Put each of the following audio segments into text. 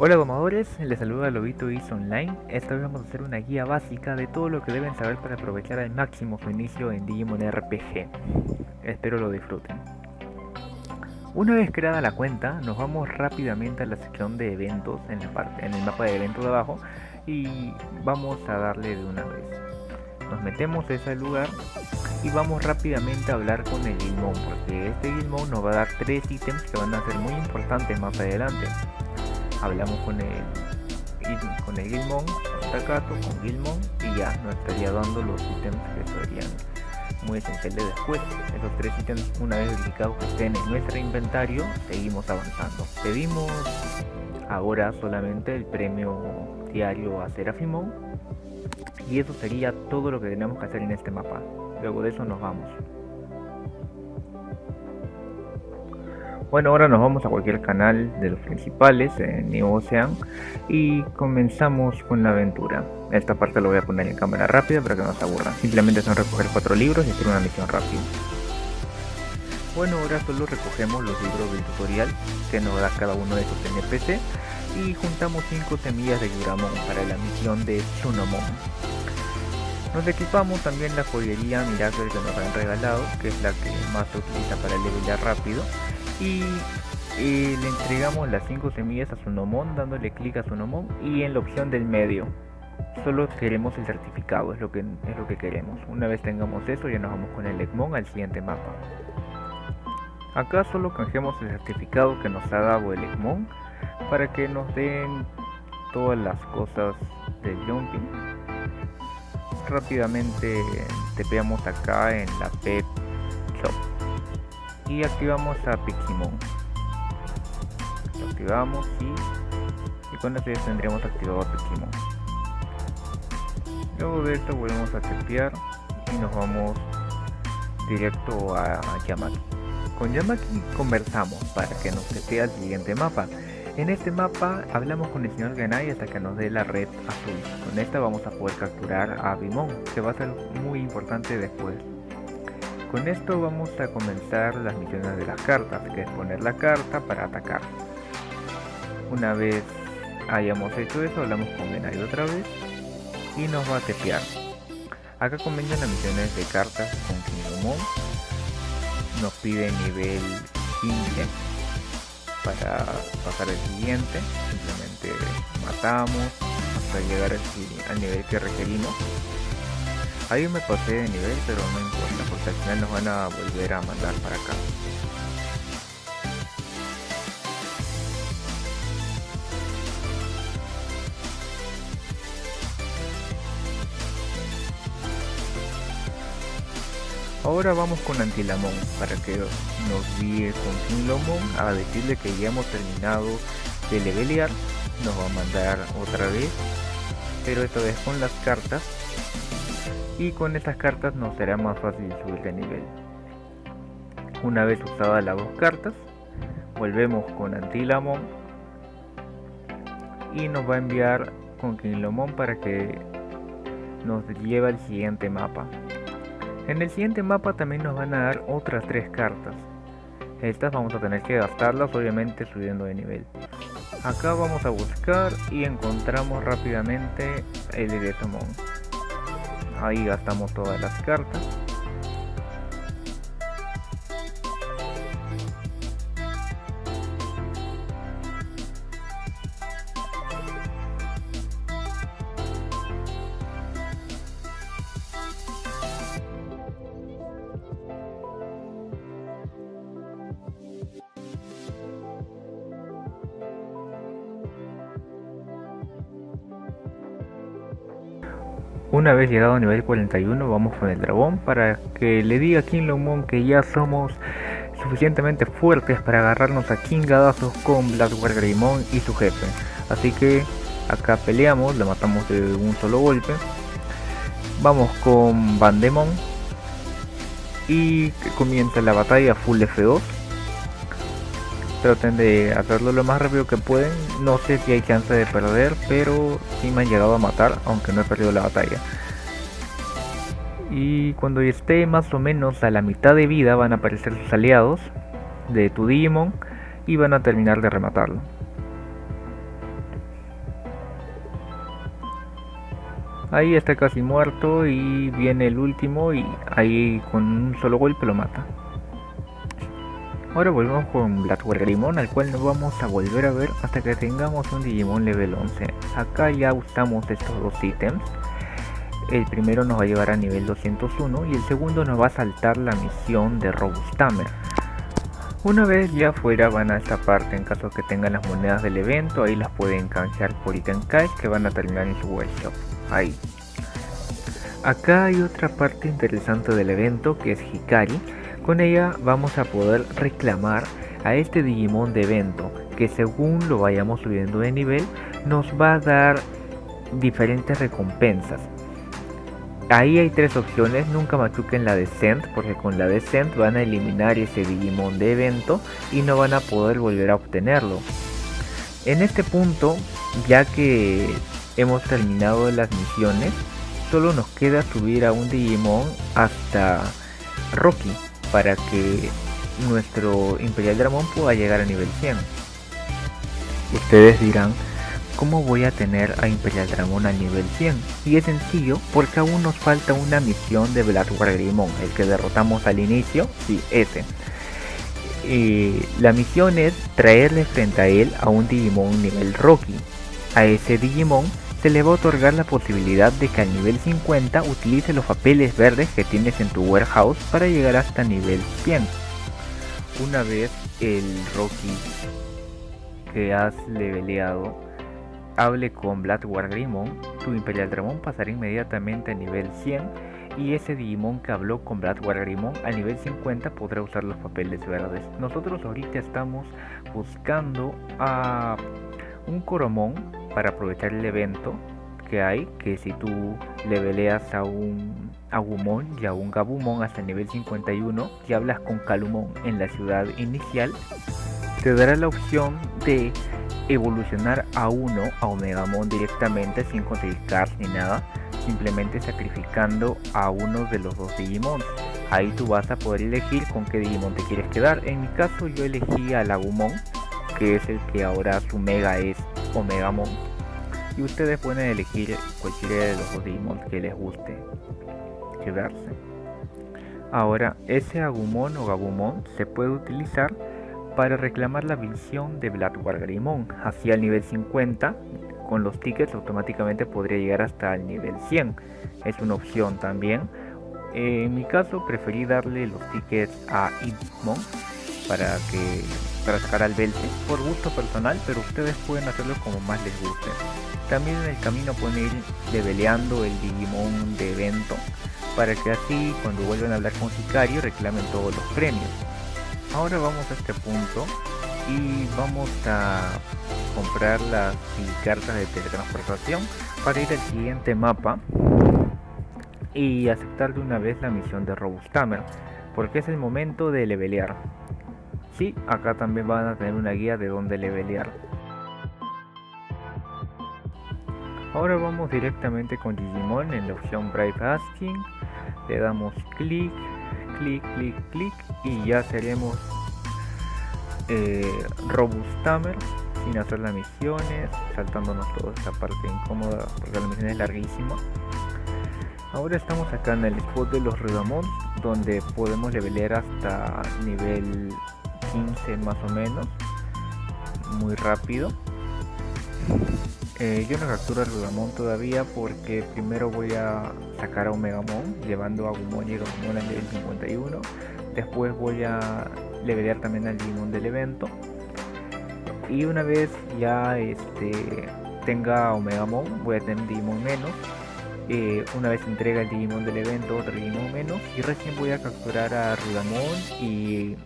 Hola domadores, les saluda Lobito Is Online. Esta vez vamos a hacer una guía básica de todo lo que deben saber para aprovechar al máximo su inicio en Digimon RPG. Espero lo disfruten. Una vez creada la cuenta, nos vamos rápidamente a la sección de eventos en el mapa de eventos de abajo y vamos a darle de una vez. Nos metemos a ese lugar y vamos rápidamente a hablar con el Gilmon porque este Gilmon nos va a dar tres ítems que van a ser muy importantes más adelante hablamos con el con el Gilmon, Takato, con Gilmon y ya nos estaría dando los ítems que serían muy esenciales después. Esos tres ítems una vez dedicados que estén en nuestro inventario, seguimos avanzando. Pedimos ahora solamente el premio diario a Serafimon y eso sería todo lo que tenemos que hacer en este mapa. Luego de eso nos vamos. Bueno, ahora nos vamos a cualquier canal de los principales en New Ocean y comenzamos con la aventura. Esta parte lo voy a poner en cámara rápida para que no se aburran. Simplemente son recoger cuatro libros y hacer una misión rápida. Bueno, ahora solo recogemos los libros del tutorial que nos da cada uno de estos NPC y juntamos 5 semillas de Yuramon para la misión de Tsunomon. Nos equipamos también la joyería Miracle que nos han regalado, que es la que más se utiliza para levelear rápido y le entregamos las 5 semillas a su nomón dándole clic a su nomón y en la opción del medio. Solo queremos el certificado es lo que es lo que queremos. Una vez tengamos eso ya nos vamos con el Egmon al siguiente mapa. Acá solo canjeamos el certificado que nos ha dado el Egmon para que nos den todas las cosas del jumping rápidamente tepeamos acá en la pet shop y activamos a Piximon activamos y, con esto ya tendríamos activado a Piximon luego de esto volvemos a tepear y nos vamos directo a Yamaki con Yamaki conversamos para que nos tepee al siguiente mapa en este mapa hablamos con el señor Genai hasta que nos dé la red azul. Con esta vamos a poder capturar a Bimon, que va a ser muy importante después. Con esto vamos a comenzar las misiones de las cartas, que es poner la carta para atacar. Una vez hayamos hecho eso, hablamos con Genai otra vez y nos va a tepear. Acá comienzan las misiones de cartas con Kingdomon. Nos pide nivel 15 para pasar al siguiente. Simplemente matamos hasta llegar al nivel que requerimos. Ahí me pasé de nivel, pero no importa, porque al final nos van a volver a mandar para acá. Ahora vamos con Antilamón para que nos guíe con Kinlomon a decirle que ya hemos terminado de levelear. Nos va a mandar otra vez, pero esta vez con las cartas y con estas cartas nos será más fácil subir de nivel. Una vez usadas las dos cartas, volvemos con Antilamon y nos va a enviar con Kinlomon para que nos lleve al siguiente mapa. En el siguiente mapa también nos van a dar otras tres cartas. Estas vamos a tener que gastarlas obviamente subiendo de nivel. Acá vamos a buscar y encontramos rápidamente el Eretomon ahí gastamos todas las cartas Una vez llegado a nivel 41 vamos con el dragón para que le diga a King Longmon que ya somos suficientemente fuertes para agarrarnos a King Gadazos con Blackwater Greymon y su jefe. Así que acá peleamos, lo matamos de un solo golpe. Vamos con Bandemon y comienza la batalla full F2 traten de hacerlo lo más rápido que pueden. No sé si hay chance de perder pero sí me han llegado a matar aunque no he perdido la batalla. Y cuando esté más o menos a la mitad de vida van a aparecer sus aliados de tu Digimon y van a terminar de rematarlo. Ahí está casi muerto y viene el último y ahí con un solo golpe lo mata. Ahora volvemos con Greymon al cual nos vamos a volver a ver hasta que tengamos un Digimon level 11. Acá ya usamos estos dos ítems. El primero nos va a llevar a nivel 201 y el segundo nos va a saltar la misión de Robustamer. Una vez ya fuera van a esta parte en caso que tengan las monedas del evento, ahí las pueden canjear por item cash que van a terminar en su workshop. Ahí. Acá hay otra parte interesante del evento que es Hikari. Con ella vamos a poder reclamar a este Digimon de evento que según lo vayamos subiendo de nivel nos va a dar diferentes recompensas. Ahí hay tres opciones, nunca machuquen la Descent porque con la Descent van a eliminar ese Digimon de evento y no van a poder volver a obtenerlo. En este punto, ya que hemos terminado las misiones, solo nos queda subir a un Digimon hasta Rocky para que nuestro Imperial Dramon pueda llegar a nivel 100. Ustedes dirán, ¿cómo voy a tener a Imperial Dragon al nivel 100? Y es sencillo, porque aún nos falta una misión de Blackwater Greymon, el que derrotamos al inicio, sí, ese. Y la misión es traerle frente a él a un Digimon nivel Rocky. A ese Digimon se le va a otorgar la posibilidad de que al nivel 50 utilice los papeles verdes que tienes en tu warehouse para llegar hasta nivel 100. Una vez el Rocky que has leveleado hable con Bloodward Greymon, tu Imperial Dragon pasará inmediatamente a nivel 100 y ese Digimon que habló con Bloodward Greymon a nivel 50 podrá usar los papeles verdes. Nosotros ahorita estamos buscando a un Coromon para aprovechar el evento que hay, que si tú leveleas a un Agumon y a un Gabumon hasta el nivel 51 y hablas con Calumon en la ciudad inicial, te dará la opción de evolucionar a uno a Omegamon directamente sin conseguir cards ni nada, simplemente sacrificando a uno de los dos Digimon. Ahí tú vas a poder elegir con qué Digimon te quieres quedar. En mi caso yo elegí a Lagumon, que es el que ahora su mega es Omegamon. Y ustedes pueden elegir cualquiera de los dos Digimon que les guste quedarse. Ahora, ese Agumon o Gabumon se puede utilizar para reclamar la visión de Bloodward Greymon hacia el nivel 50 con los tickets automáticamente podría llegar hasta el nivel 100 es una opción también en mi caso preferí darle los tickets a Idmon para que para sacar al Belte por gusto personal pero ustedes pueden hacerlo como más les guste. También en el camino pueden ir leveleando el Digimon de evento para que así cuando vuelvan a hablar con Sicario reclamen todos los premios. Ahora vamos a este punto y vamos a comprar las cartas de teletransportación para ir al siguiente mapa y aceptar de una vez la misión de Robustamer porque es el momento de levelear sí, acá también van a tener una guía de dónde levelear ahora vamos directamente con Digimon en la opción Brave Asking le damos clic clic, clic, clic y ya seremos eh, Robustamer sin hacer las misiones, saltándonos toda esta parte incómoda porque la misión es larguísima. Ahora estamos acá en el spot de los Rudamons donde podemos levelear hasta nivel 15 más o menos, muy rápido. Eh, yo no capturo a Rudamon todavía porque primero voy a sacar a Omegamon llevando a Gumon y Gabumon al nivel 51. Después voy a levelear también al Digimon del evento. Y una vez ya este, tenga Omegamon, voy a tener Digimon menos. Eh, una vez entrega el Digimon del evento, otro Digimon menos. Y recién voy a capturar a Rudamon y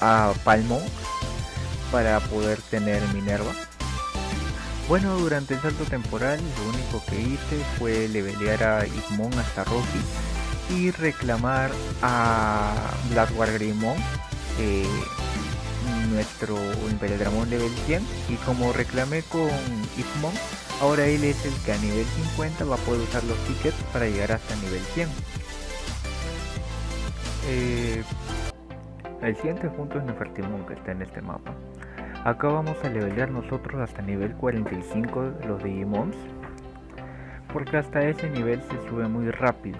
a Palmon para poder tener Minerva. Bueno, durante el salto temporal lo único que hice fue levelear a Igmon hasta Rocky y reclamar a Blackwater Greymon, eh, nuestro Imperial Dramon level 100 y como reclamé con Igmon, ahora él es el que a nivel 50 va a poder usar los tickets para llegar hasta nivel 100. Eh, el siguiente punto es Nefertimon que está en este mapa. Acá vamos a levelear nosotros hasta nivel 45 los Digimons. porque hasta ese nivel se sube muy rápido.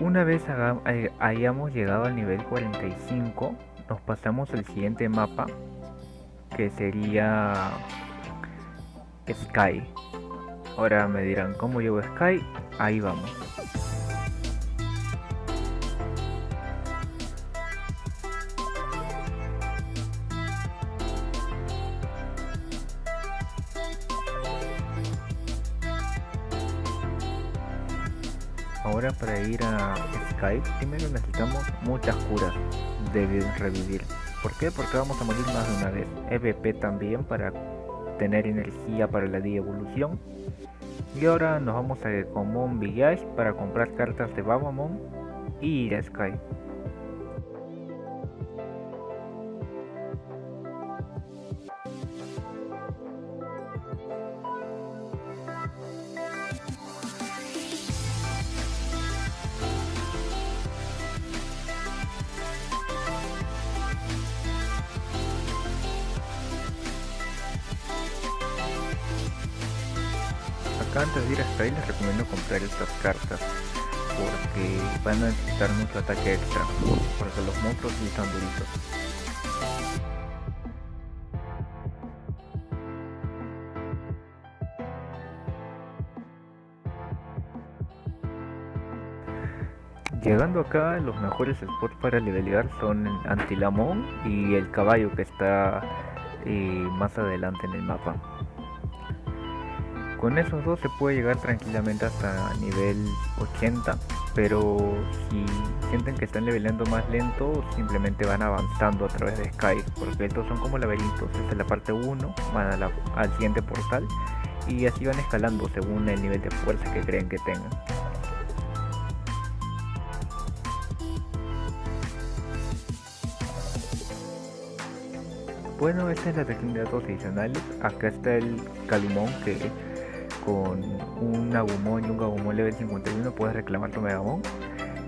Una vez eh, hayamos llegado al nivel 45, nos pasamos al siguiente mapa, que sería Sky. Ahora me dirán, ¿cómo llevo Sky? Ahí vamos. Primero necesitamos muchas curas de revivir. ¿Por qué? Porque vamos a morir más de una vez. EVP también para tener energía para la evolución. Y ahora nos vamos a Common Village para comprar cartas de Babamon y ir a Sky. Antes de ir hasta ahí les recomiendo comprar estas cartas porque van a necesitar mucho ataque extra porque los monstruos sí están duritos Llegando acá, los mejores spots para levelear son Antilamón y el caballo que está eh, más adelante en el mapa. Con esos dos se puede llegar tranquilamente hasta nivel 80, pero si sienten que están leveleando más lento, simplemente van avanzando a través de Sky, porque estos son como laberintos. Es la parte 1, van al siguiente portal y así van escalando según el nivel de fuerza que creen que tengan. Bueno, esta es la técnica de datos adicionales. Acá está el Calumón que con un Agumon y un Gabumon level 51 puedes reclamar tu Megamon.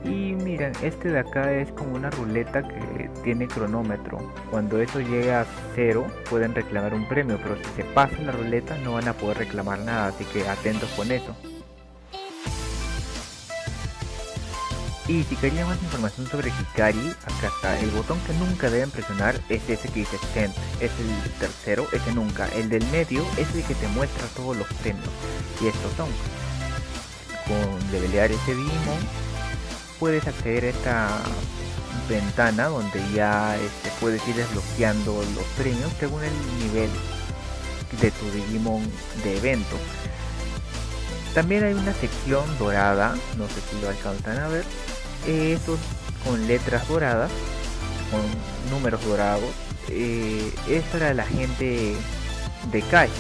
Y miren, este de acá es como una ruleta que tiene cronómetro. Cuando eso llega a cero pueden reclamar un premio, pero si se pasa la ruleta no van a poder reclamar nada, así que atentos con eso. Y si querían más información sobre Hikari, acá está. El botón que nunca deben presionar es ese que dice Send. Es el tercero, ese nunca. El del medio es el que te muestra todos los premios. Y estos son. Con levelear ese Digimon, puedes acceder a esta ventana donde ya este, puedes ir desbloqueando los premios según el nivel de tu Digimon de evento. También hay una sección dorada, no sé si lo alcanzan a ver, estos con letras doradas, con números dorados, eh, es para la gente de calle.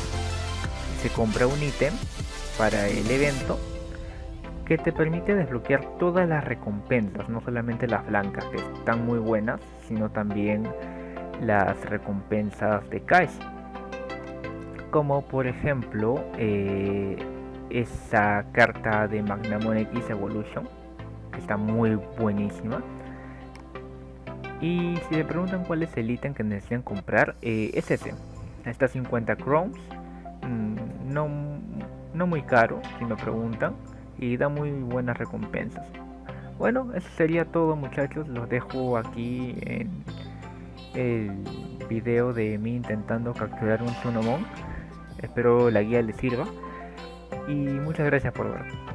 Se compra un ítem para el evento que te permite desbloquear todas las recompensas, no solamente las blancas que están muy buenas, sino también las recompensas de cash. Como por ejemplo eh, esa carta de Magnamon X Evolution está muy buenísima. Y si me preguntan cuál es el ítem que necesitan comprar, eh, es ese. Está 50 crowns. Mm, no, no muy caro, si me preguntan. Y da muy buenas recompensas. Bueno, eso sería todo muchachos. Los dejo aquí en el video de mí intentando capturar un Sunomon. Espero la guía les sirva. Y muchas gracias por ver.